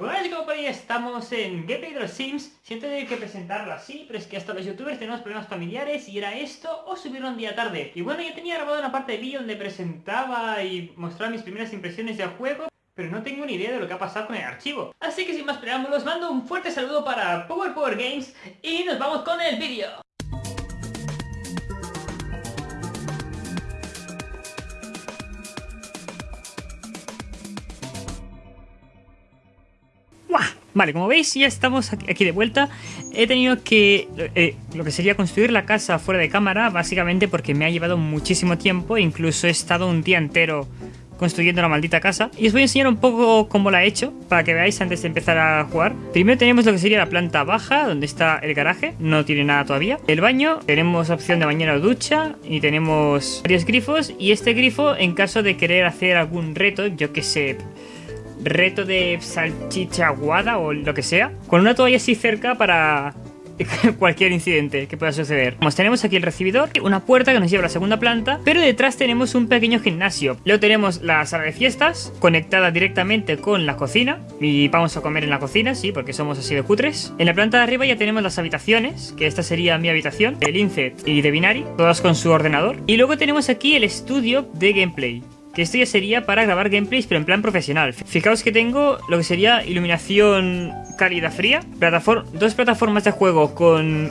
Buenas ahí estamos en Gameplay de los Sims Siento tener que presentarlo así, pero es que hasta los youtubers tenemos problemas familiares Y era esto o subirlo un día tarde Y bueno, yo tenía grabado una parte del vídeo donde presentaba y mostraba mis primeras impresiones del juego pero no tengo ni idea de lo que ha pasado con el archivo. Así que sin más preámbulos, mando un fuerte saludo para Power Power Games y nos vamos con el vídeo. Vale, como veis ya estamos aquí de vuelta. He tenido que, eh, lo que sería construir la casa fuera de cámara, básicamente porque me ha llevado muchísimo tiempo. Incluso he estado un día entero construyendo la maldita casa. Y os voy a enseñar un poco cómo la he hecho, para que veáis antes de empezar a jugar. Primero tenemos lo que sería la planta baja, donde está el garaje, no tiene nada todavía. El baño, tenemos opción de bañera o ducha, y tenemos varios grifos. Y este grifo, en caso de querer hacer algún reto, yo que sé reto de salchicha aguada o lo que sea, con una toalla así cerca para cualquier incidente que pueda suceder. Como tenemos aquí el recibidor, una puerta que nos lleva a la segunda planta, pero detrás tenemos un pequeño gimnasio. Luego tenemos la sala de fiestas, conectada directamente con la cocina, y vamos a comer en la cocina, sí, porque somos así de cutres. En la planta de arriba ya tenemos las habitaciones, que esta sería mi habitación, el Incet y de Binari, todas con su ordenador. Y luego tenemos aquí el estudio de gameplay que esto ya sería para grabar gameplays pero en plan profesional. Fijaos que tengo lo que sería iluminación cálida fría, dos plataformas de juego con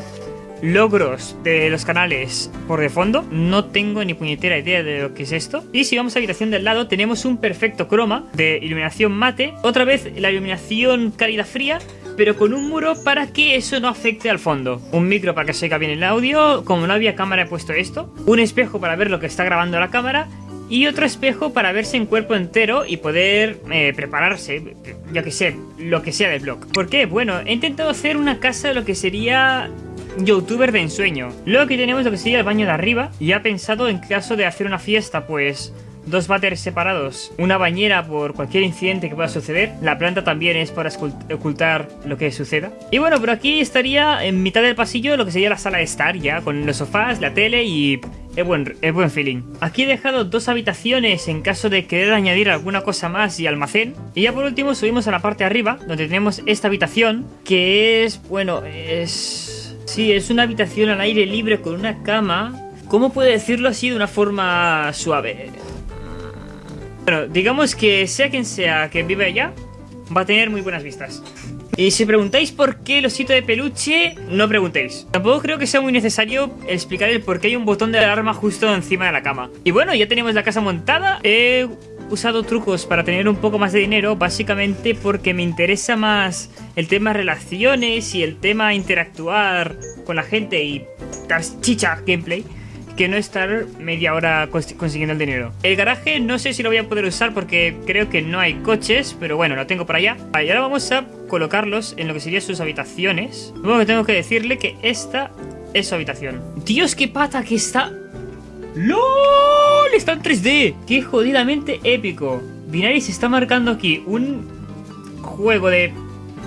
logros de los canales por de fondo. No tengo ni puñetera idea de lo que es esto. Y si vamos a la habitación del lado, tenemos un perfecto croma de iluminación mate. Otra vez la iluminación cálida fría, pero con un muro para que eso no afecte al fondo. Un micro para que se oiga bien el audio. Como no había cámara he puesto esto. Un espejo para ver lo que está grabando la cámara y otro espejo para verse en cuerpo entero y poder eh, prepararse, yo que sé, lo que sea del blog. ¿Por qué? Bueno, he intentado hacer una casa de lo que sería youtuber de ensueño. Luego aquí tenemos lo que sería el baño de arriba y ha pensado en caso de hacer una fiesta, pues dos váteres separados, una bañera por cualquier incidente que pueda suceder. La planta también es para ocultar lo que suceda. Y bueno, por aquí estaría en mitad del pasillo lo que sería la sala de estar ya, con los sofás, la tele y es buen, es buen feeling. Aquí he dejado dos habitaciones en caso de querer añadir alguna cosa más y almacén. Y ya por último subimos a la parte de arriba, donde tenemos esta habitación, que es, bueno, es... Sí, es una habitación al aire libre con una cama. ¿Cómo puedo decirlo así de una forma suave? Bueno, digamos que sea quien sea que vive allá, va a tener muy buenas vistas. Y si preguntáis por qué el osito de peluche, no preguntéis. Tampoco creo que sea muy necesario explicar el por qué hay un botón de alarma justo encima de la cama. Y bueno, ya tenemos la casa montada. He usado trucos para tener un poco más de dinero, básicamente porque me interesa más el tema relaciones y el tema interactuar con la gente y dar chicha gameplay que no estar media hora consiguiendo el dinero. El garaje no sé si lo voy a poder usar porque creo que no hay coches, pero bueno, lo tengo por allá. y ahora vamos a colocarlos en lo que serían sus habitaciones. Luego que tengo que decirle que esta es su habitación. Dios, qué pata que está... ¡LOL! Está en 3D. ¡Qué jodidamente épico! Binary se está marcando aquí un juego de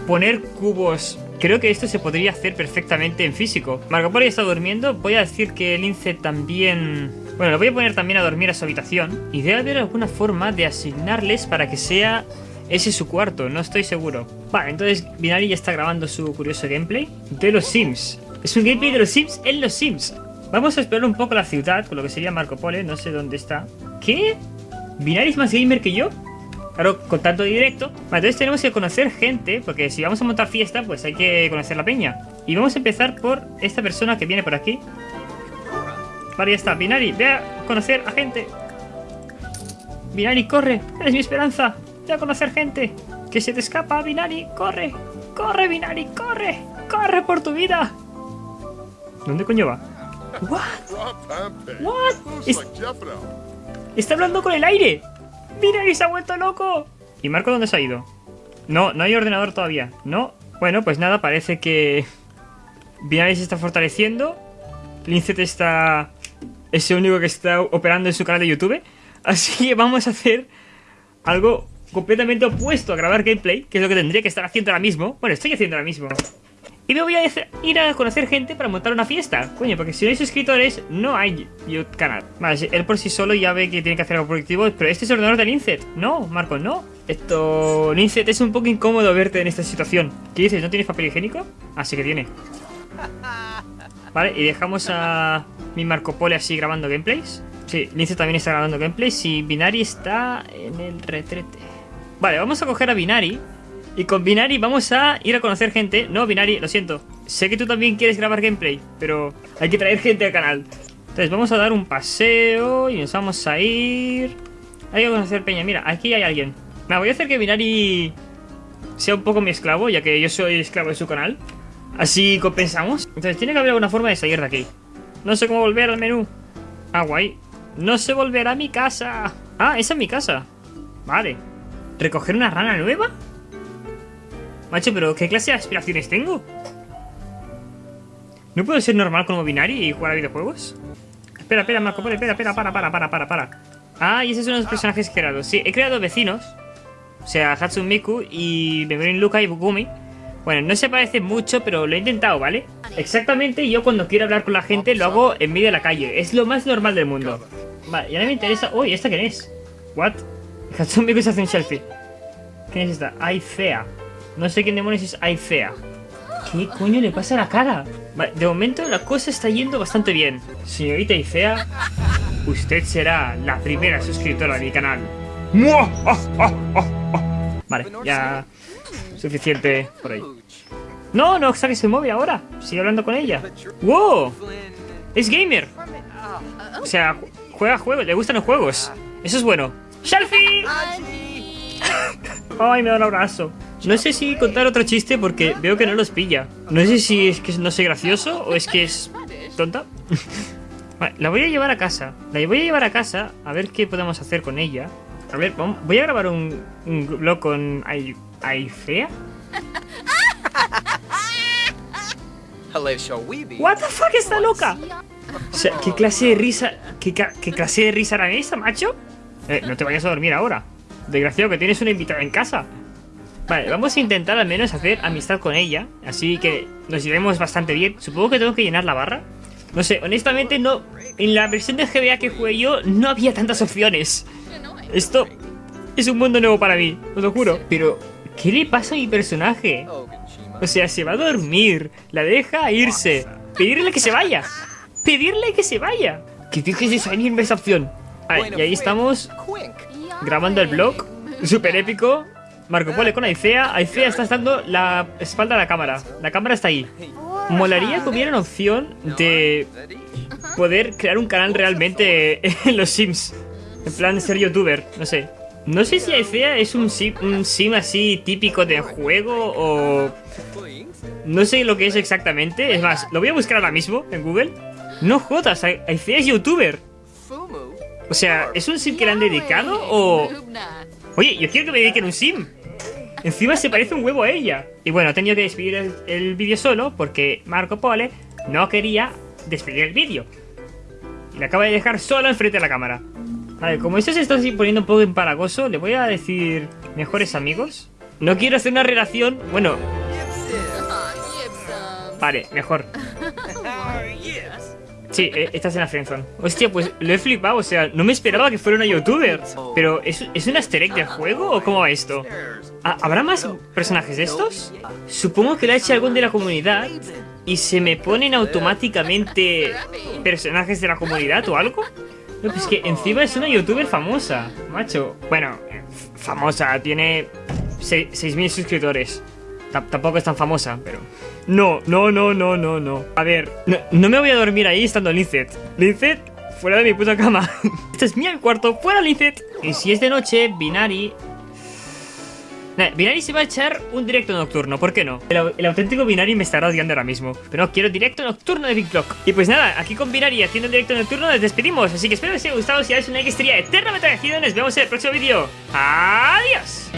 poner cubos Creo que esto se podría hacer perfectamente en físico. Marco Polo ya está durmiendo. Voy a decir que el Lince también... Bueno, lo voy a poner también a dormir a su habitación. Y debe haber alguna forma de asignarles para que sea ese su cuarto. No estoy seguro. Vale, entonces Binari ya está grabando su curioso gameplay de los Sims. Es un gameplay de los Sims en los Sims. Vamos a explorar un poco la ciudad, con lo que sería Marco Polo. No sé dónde está. ¿Qué? ¿Binari es más gamer que yo? Claro, con tanto directo. Entonces tenemos que conocer gente, porque si vamos a montar fiesta, pues hay que conocer la peña. Y vamos a empezar por esta persona que viene por aquí. Vale, ya está. Binari, ve a conocer a gente. Binari, corre. Eres mi esperanza. Ve a conocer gente. Que se te escapa, Binari. Corre. Corre, Binari, corre. Corre por tu vida. ¿Dónde coño va? What? What? está hablando con el aire. ¡Mira, se ha vuelto loco! ¿Y Marco dónde se ha ido? No, no hay ordenador todavía. ¿No? Bueno, pues nada, parece que... Binary se está fortaleciendo. Lincet está... Es el único que está operando en su canal de YouTube. Así que vamos a hacer algo completamente opuesto a grabar gameplay, que es lo que tendría que estar haciendo ahora mismo. Bueno, estoy haciendo ahora mismo. Y me voy a ir a conocer gente para montar una fiesta. Coño, porque si no hay suscriptores, no hay YouTube canal. Vale, él por sí solo ya ve que tiene que hacer algo productivo, pero este es el ordenador de Linset. No, Marco, no. Esto... Linset, es un poco incómodo verte en esta situación. ¿Qué dices? ¿No tienes papel higiénico? Así que tiene. Vale, y dejamos a mi Marco Polo así grabando gameplays. Sí, Lince también está grabando gameplays y Binari está en el retrete. Vale, vamos a coger a Binari. Y con Binari vamos a ir a conocer gente. No, Binari, lo siento. Sé que tú también quieres grabar gameplay, pero hay que traer gente al canal. Entonces vamos a dar un paseo y nos vamos a ir... Hay que conocer Peña. Mira, aquí hay alguien. Me voy a hacer que Binari sea un poco mi esclavo, ya que yo soy esclavo de su canal. Así compensamos. Entonces tiene que haber alguna forma de salir de aquí. No sé cómo volver al menú. Ah, guay. No sé volver a mi casa. Ah, esa es mi casa. Vale. ¿Recoger una rana nueva? Macho, pero ¿qué clase de aspiraciones tengo? ¿No puedo ser normal como binario y jugar a videojuegos? Espera, espera, Marco, espera, espera, para, para, para, para, para. Ah, y esos son los personajes creados. Sí, he creado vecinos. O sea, Hatsune Miku y Memorin Luka y Bukumi. Bueno, no se parece mucho, pero lo he intentado, ¿vale? Exactamente, yo cuando quiero hablar con la gente lo hago en medio de la calle. Es lo más normal del mundo. Vale, y ahora me interesa... Uy, ¿esta quién es? ¿What? Hatsune se hace un selfie. ¿Quién es esta? Aicea. No sé quién demonios es Aicea. ¿Qué coño le pasa a la cara? De momento la cosa está yendo bastante bien. Señorita Aicea, usted será la primera suscriptora de mi canal. Vale, ya... Suficiente por ahí. No, no saques el móvil ahora. Sigue hablando con ella. ¡Wow! Es gamer. O sea, juega juegos, le gustan los juegos. Eso es bueno. ¡Shelfie! Ay, me da un abrazo. No sé si contar otro chiste porque veo que no los pilla. No sé si es que no soy gracioso o es que es tonta. Vale, la voy a llevar a casa. La voy a llevar a casa a ver qué podemos hacer con ella. A ver, voy a grabar un, un blog con Aifea. What the fuck está loca? O sea, ¿qué clase de risa, qué, qué clase de risa era esa, macho? Eh, no te vayas a dormir ahora. Desgraciado que tienes una invitada en casa. Vale, vamos a intentar al menos hacer amistad con ella. Así que nos iremos bastante bien. Supongo que tengo que llenar la barra. No sé, honestamente no... En la versión de GBA que jugué yo no había tantas opciones. Esto es un mundo nuevo para mí, os lo juro. Pero, ¿qué le pasa a mi personaje? O sea, se va a dormir, la deja irse, pedirle que se vaya, pedirle que se vaya. Que dejes de salirme esa opción. y ahí estamos grabando el vlog, súper épico. Marco Polo con Aicea. Aicea está dando la espalda a la cámara. La cámara está ahí. Molaría que hubiera una opción de poder crear un canal realmente en los Sims. En plan, ser youtuber, no sé. No sé si Aicea es un sim, un sim así típico de juego o... No sé lo que es exactamente. Es más, lo voy a buscar ahora mismo en Google. No jodas, Aicea es youtuber. O sea, ¿es un sim que le han dedicado o...? Oye, yo quiero que me dediquen un sim. Encima se parece un huevo a ella. Y bueno, he tenido que despedir el, el vídeo solo porque Marco Pole no quería despedir el vídeo. Y le acaba de dejar solo enfrente de la cámara. Vale, como esto se está poniendo un poco empalagoso, le voy a decir mejores amigos. No quiero hacer una relación... Bueno... Vale, mejor. Sí, eh, estás en la friendzone. Hostia, pues lo he flipado, o sea, no me esperaba que fuera una youtuber. Pero, ¿es, ¿es un easter egg del juego o cómo va esto? Ah, ¿Habrá más personajes de estos? Supongo que lo ha hecho algún de la comunidad y se me ponen automáticamente personajes de la comunidad o algo. No, pues que encima es una youtuber famosa, macho. Bueno, famosa, tiene 6.000 suscriptores. Tampoco es tan famosa, pero... No, no, no, no, no, no. A ver, no, me voy a dormir ahí estando Lincet. Lincet, fuera de mi puta cama. este es mi cuarto, fuera Lincet. Y si es de noche, Binari Binari se va a echar un directo nocturno, ¿por qué no? El, auténtico Binari me estará odiando ahora mismo. Pero no, quiero directo nocturno de Big Block. Y pues nada, aquí con Binari haciendo el directo nocturno nos despedimos. Así que espero que os haya gustado. Si dais un like, estaría eternamente agradecido. Nos vemos en el próximo vídeo. ¡Adiós!